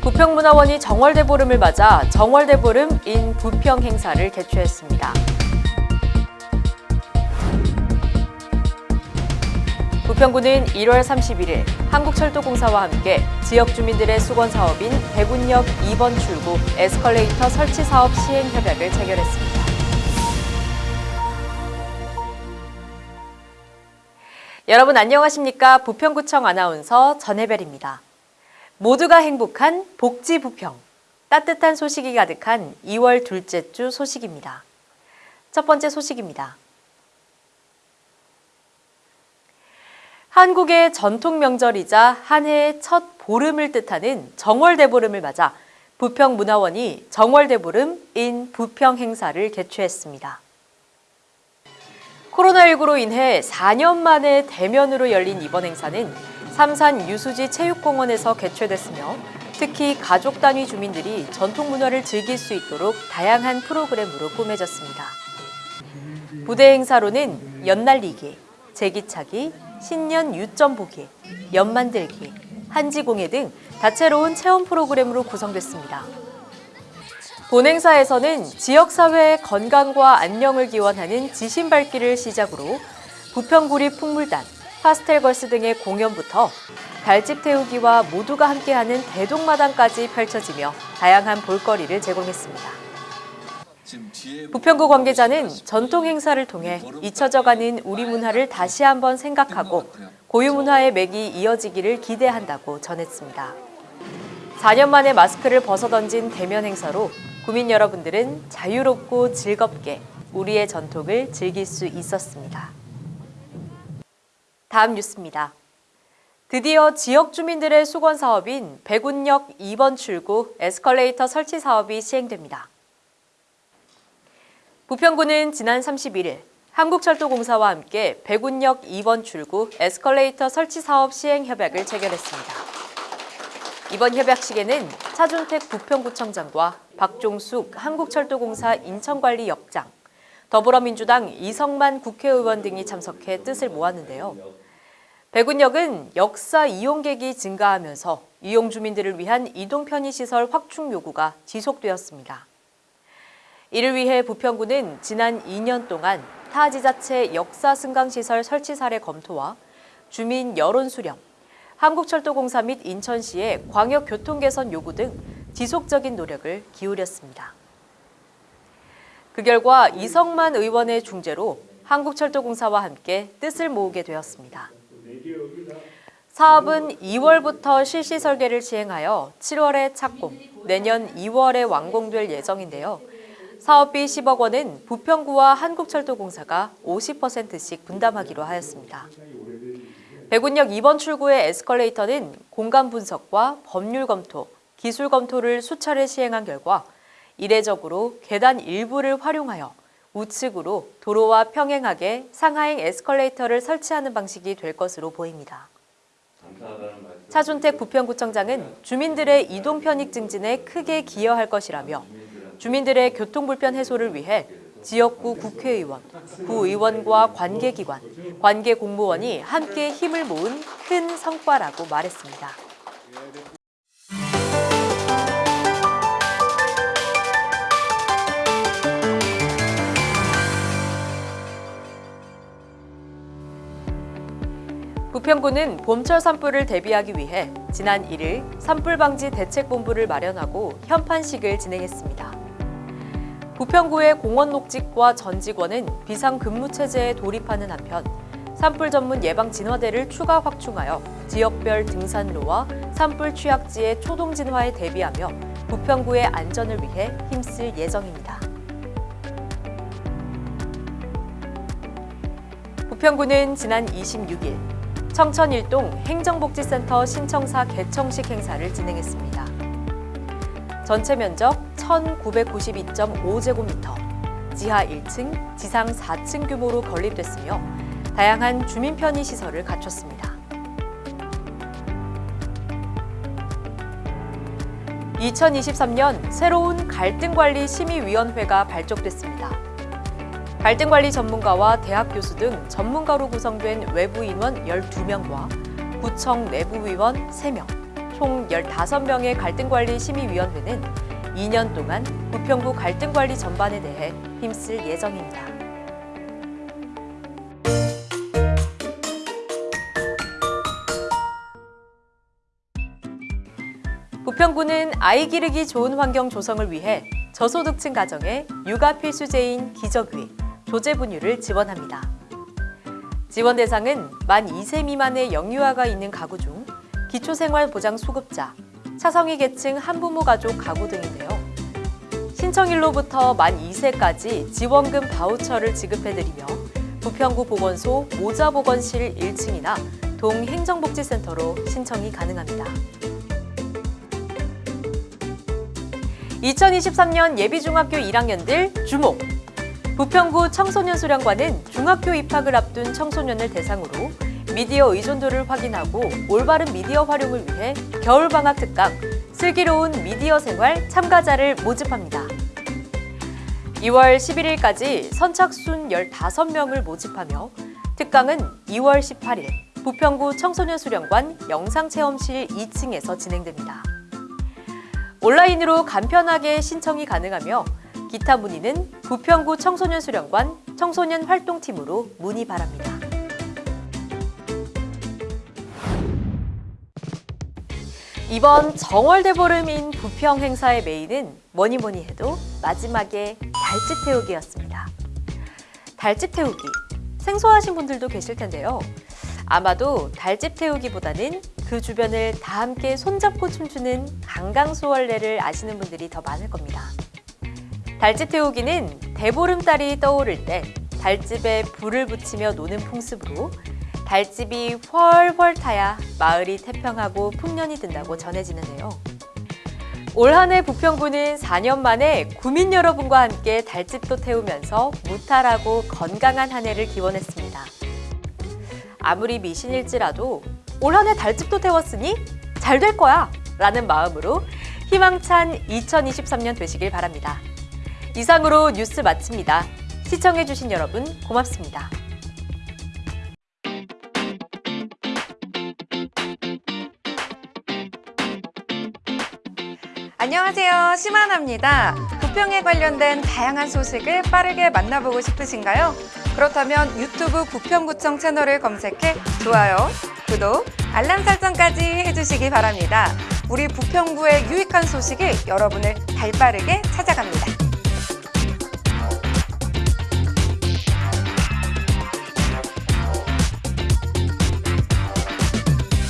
부평문화원이 정월대보름을 맞아 정월대보름 인 부평 행사를 개최했습니다. 부평구는 1월 31일 한국철도공사와 함께 지역 주민들의 수건 사업인 대군역 2번 출구 에스컬레이터 설치 사업 시행 협약을 체결했습니다. 여러분 안녕하십니까? 부평구청 아나운서 전혜별입니다. 모두가 행복한 복지 부평. 따뜻한 소식이 가득한 2월 둘째 주 소식입니다. 첫 번째 소식입니다. 한국의 전통 명절이자 한 해의 첫 보름을 뜻하는 정월대보름을 맞아 부평문화원이 정월대보름 인 부평 행사를 개최했습니다. 코로나19로 인해 4년 만에 대면으로 열린 이번 행사는 삼산 유수지 체육공원에서 개최됐으며 특히 가족 단위 주민들이 전통 문화를 즐길 수 있도록 다양한 프로그램으로 꾸며졌습니다. 부대 행사로는 연날리기, 제기차기, 신년 유점 보기, 연 만들기, 한지공예 등 다채로운 체험 프로그램으로 구성됐습니다. 본행사에서는 지역사회의 건강과 안녕을 기원하는 지신 밝기를 시작으로 부평구리 풍물단, 파스텔걸스 등의 공연부터 달집 태우기와 모두가 함께하는 대동마당까지 펼쳐지며 다양한 볼거리를 제공했습니다. 부평구 관계자는 전통 행사를 통해 잊혀져가는 우리 문화를 다시 한번 생각하고 고유 문화의 맥이 이어지기를 기대한다고 전했습니다. 4년 만에 마스크를 벗어던진 대면 행사로 구민 여러분들은 자유롭고 즐겁게 우리의 전통을 즐길 수 있었습니다. 다음 뉴스입니다. 드디어 지역 주민들의 수건 사업인 백운역 2번 출구 에스컬레이터 설치 사업이 시행됩니다. 부평구는 지난 31일 한국철도공사와 함께 백운역 2번 출구 에스컬레이터 설치 사업 시행 협약을 체결했습니다. 이번 협약식에는 차준택 부평구청장과 박종숙 한국철도공사 인천관리역장, 더불어민주당 이성만 국회의원 등이 참석해 뜻을 모았는데요. 백운역은 역사 이용객이 증가하면서 이용 주민들을 위한 이동 편의시설 확충 요구가 지속되었습니다. 이를 위해 부평구는 지난 2년 동안 타 지자체 역사 승강시설 설치 사례 검토와 주민 여론 수렴, 한국철도공사 및 인천시의 광역 교통 개선 요구 등 지속적인 노력을 기울였습니다. 그 결과 이성만 의원의 중재로 한국철도공사와 함께 뜻을 모으게 되었습니다. 사업은 2월부터 실시 설계를 시행하여 7월에 착공, 내년 2월에 완공될 예정인데요. 사업비 10억 원은 부평구와 한국철도공사가 50%씩 분담하기로 하였습니다. 백운역 2번 출구의 에스컬레이터는 공간 분석과 법률 검토, 기술 검토를 수차례 시행한 결과 이례적으로 계단 일부를 활용하여 우측으로 도로와 평행하게 상하행 에스컬레이터를 설치하는 방식이 될 것으로 보입니다. 차준택 부평구청장은 주민들의 이동 편익 증진에 크게 기여할 것이라며 주민들의 교통불편 해소를 위해 지역구 국회의원, 구의원과 관계기관, 관계공무원이 함께 힘을 모은 큰 성과라고 말했습니다. 부평구는 봄철 산불을 대비하기 위해 지난 1일 산불 방지 대책본부를 마련하고 현판식을 진행했습니다. 부평구의 공원 녹직과 전 직원은 비상근무 체제에 돌입하는 한편 산불 전문 예방 진화대를 추가 확충하여 지역별 등산로와 산불 취약지의 초동 진화에 대비하며 부평구의 안전을 위해 힘쓸 예정입니다. 부평구는 지난 26일 청천일동 행정복지센터 신청사 개청식 행사를 진행했습니다. 전체 면적 1,992.5제곱미터, 지하 1층, 지상 4층 규모로 건립됐으며 다양한 주민 편의 시설을 갖췄습니다. 2023년 새로운 갈등관리 심의위원회가 발족됐습니다. 갈등관리 전문가와 대학 교수 등 전문가로 구성된 외부 인원 12명과 구청 내부 위원 3명, 총 15명의 갈등관리 심의위원회는 2년 동안 부평구 갈등관리 전반에 대해 힘쓸 예정입니다. 부평구는 아이 기르기 좋은 환경 조성을 위해 저소득층 가정에 육아 필수제인 기저귀, 조제 분유를 지원합니다. 지원 대상은 만 2세 미만의 영유아가 있는 가구 중 기초생활보장 수급자, 차성위 계층 한부모 가족 가구 등인데요. 신청일로부터 만 2세까지 지원금 바우처를 지급해드리며 부평구 보건소 모자보건실 1층이나 동행정복지센터로 신청이 가능합니다. 2023년 예비중학교 1학년들 주목! 부평구 청소년 수련관은 중학교 입학을 앞둔 청소년을 대상으로 미디어 의존도를 확인하고 올바른 미디어 활용을 위해 겨울방학 특강 슬기로운 미디어 생활 참가자를 모집합니다. 2월 11일까지 선착순 15명을 모집하며 특강은 2월 18일 부평구 청소년 수련관 영상체험실 2층에서 진행됩니다. 온라인으로 간편하게 신청이 가능하며 기타 문의는 부평구 청소년 수련관 청소년 활동팀으로 문의 바랍니다. 이번 정월대 보름인 부평 행사의 메인은 뭐니 뭐니 해도 마지막에 달집 태우기였습니다. 달집 태우기 생소하신 분들도 계실 텐데요. 아마도 달집 태우기보다는 그 주변을 다 함께 손잡고 춤추는 강강수월래를 아시는 분들이 더 많을 겁니다. 달집 태우기는 대보름달이 떠오를 때 달집에 불을 붙이며 노는 풍습으로 달집이 훨훨 타야 마을이 태평하고 풍년이 든다고 전해지는데요. 올 한해 부평구는 4년 만에 구민 여러분과 함께 달집도 태우면서 무탈하고 건강한 한 해를 기원했습니다. 아무리 미신일지라도 올 한해 달집도 태웠으니 잘 될 거야! 라는 마음으로 희망찬 2023년 되시길 바랍니다. 이상으로 뉴스 마칩니다. 시청해주신 여러분 고맙습니다. 안녕하세요. 심하나입니다. 부평에 관련된 다양한 소식을 빠르게 만나보고 싶으신가요? 그렇다면 유튜브 부평구청 채널을 검색해 좋아요, 구독, 알람 설정까지 해주시기 바랍니다. 우리 부평구의 유익한 소식이 여러분을 발빠르게 찾아갑니다.